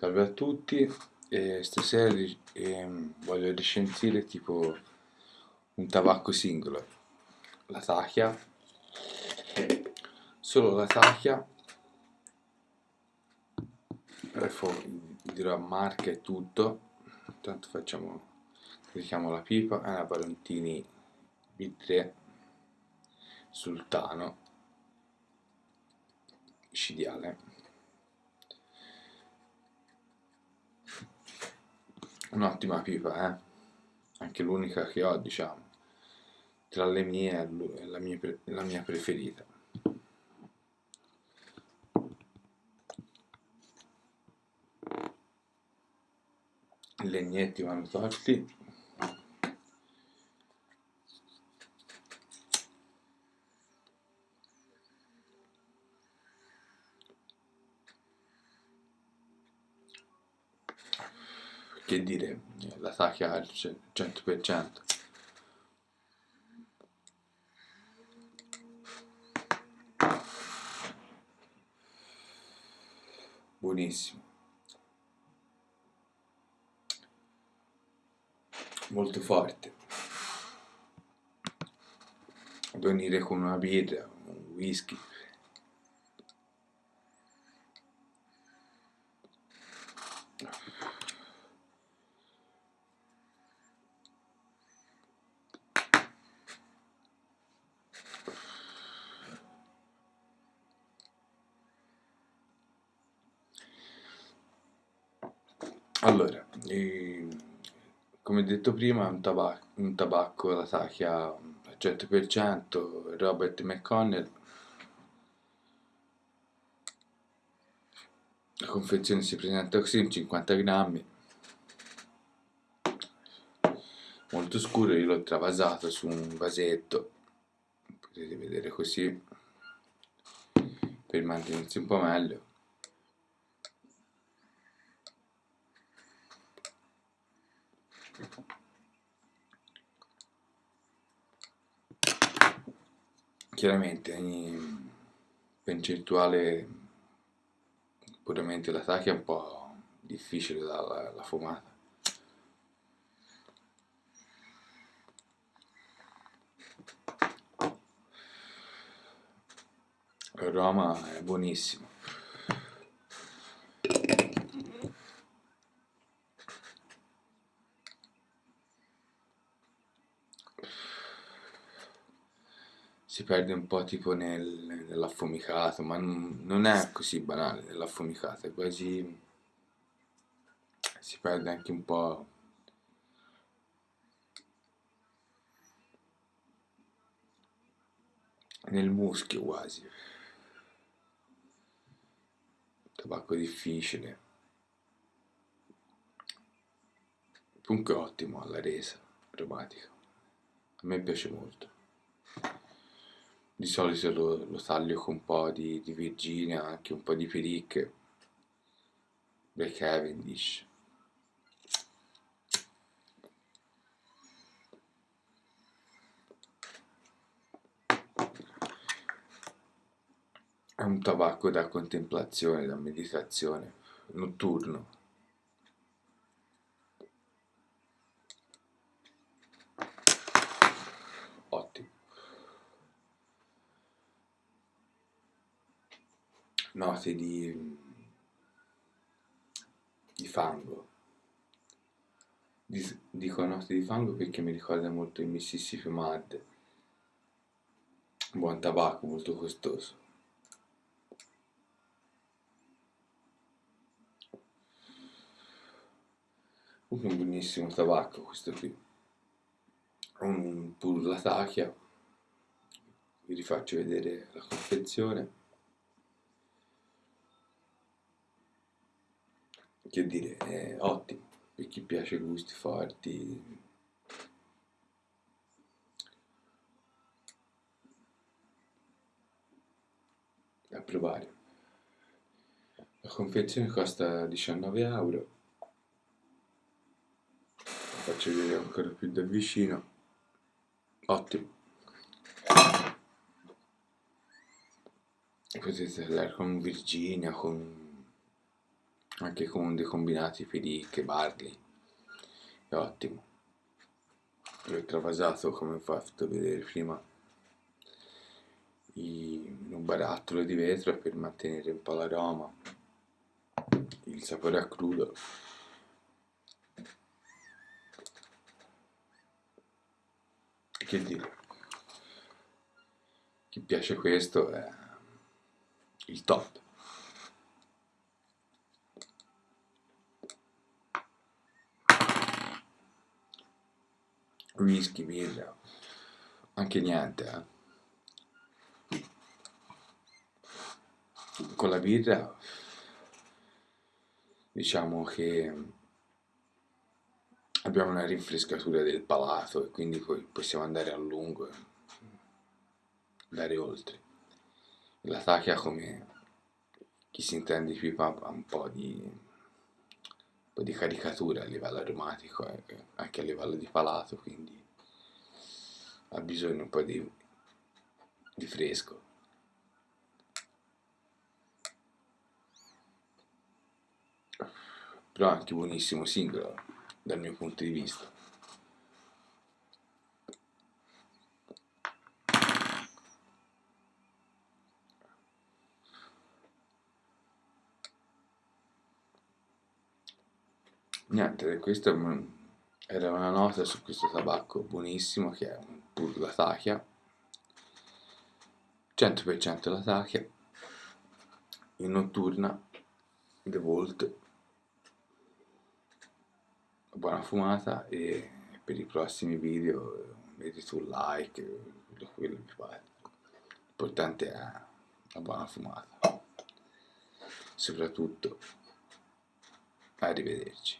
Salve a tutti, e stasera eh, voglio recensire tipo un tabacco singolo, la Tachia, solo la Tachia, adesso dirò marca e tutto, intanto facciamo, carichiamo la pipa, è una Valentini B3 Sultano, micidiale. Un'ottima pipa, eh? anche l'unica che ho, diciamo, tra le mie la mia, la mia preferita. I legnetti vanno tolti che dire, la sacca al 100%. Buonissimo. Molto forte. Venire con una birra, un whisky. Allora, eh, come detto prima, un tabacco, un tabacco la Sacchia al 100%, Robert McConnell. La confezione si presenta così, in 50 grammi. Molto scuro, io l'ho travasato su un vasetto, potete vedere così, per mantenersi un po' meglio. Chiaramente ogni percentuale puramente la sacca è un po' difficile dalla la fumata. L'aroma è buonissimo. Si perde un po' tipo nel, nell'affumicato, ma non, non, è così banale nell'affumicato, è quasi... si perde anche un po'... nel muschio quasi. Tabacco difficile. Comunque ottimo alla resa, aromatica. A me piace molto di solito lo, lo taglio con un po' di, di Virginia, anche un po' di pericche, Black Cavendish. È un tabacco da contemplazione, da meditazione, notturno. Note di, di fango. Dico note di fango perché mi ricorda molto il Mississippi Mud, buon tabacco molto costoso. un buonissimo tabacco questo qui. Un pur la tachia. Vi rifaccio vedere la confezione. Che dire, è ottimo per chi piace gusti forti. A provare. La confezione costa 19 euro. La faccio vedere ancora più da vicino. Ottimo. Potete andare con Virginia, con anche con dei combinati Felic, Barley, è ottimo. L'ho travasato come ho fatto vedere prima in un barattolo di vetro per mantenere un po' l'aroma, il sapore a crudo. Che dire, chi piace questo è il top. Whisky, birra, anche niente, eh. con la birra diciamo che abbiamo una rinfrescatura del palato e quindi poi possiamo andare a lungo e andare oltre. La tachia come chi si intende pipa ha un po' di, po' di caricatura a livello aromatico e anche a livello di palato, quindi ha bisogno un po' di, di fresco. però anche buonissimo singolo dal mio punto di vista. Niente, questa era una nota su questo tabacco buonissimo che è pur la tachia, 100% la tachia, in notturna, The Volt buona fumata e per i prossimi video mettiti un like, quello che fate. L'importante è la buona fumata. Soprattutto, Gayri belirici.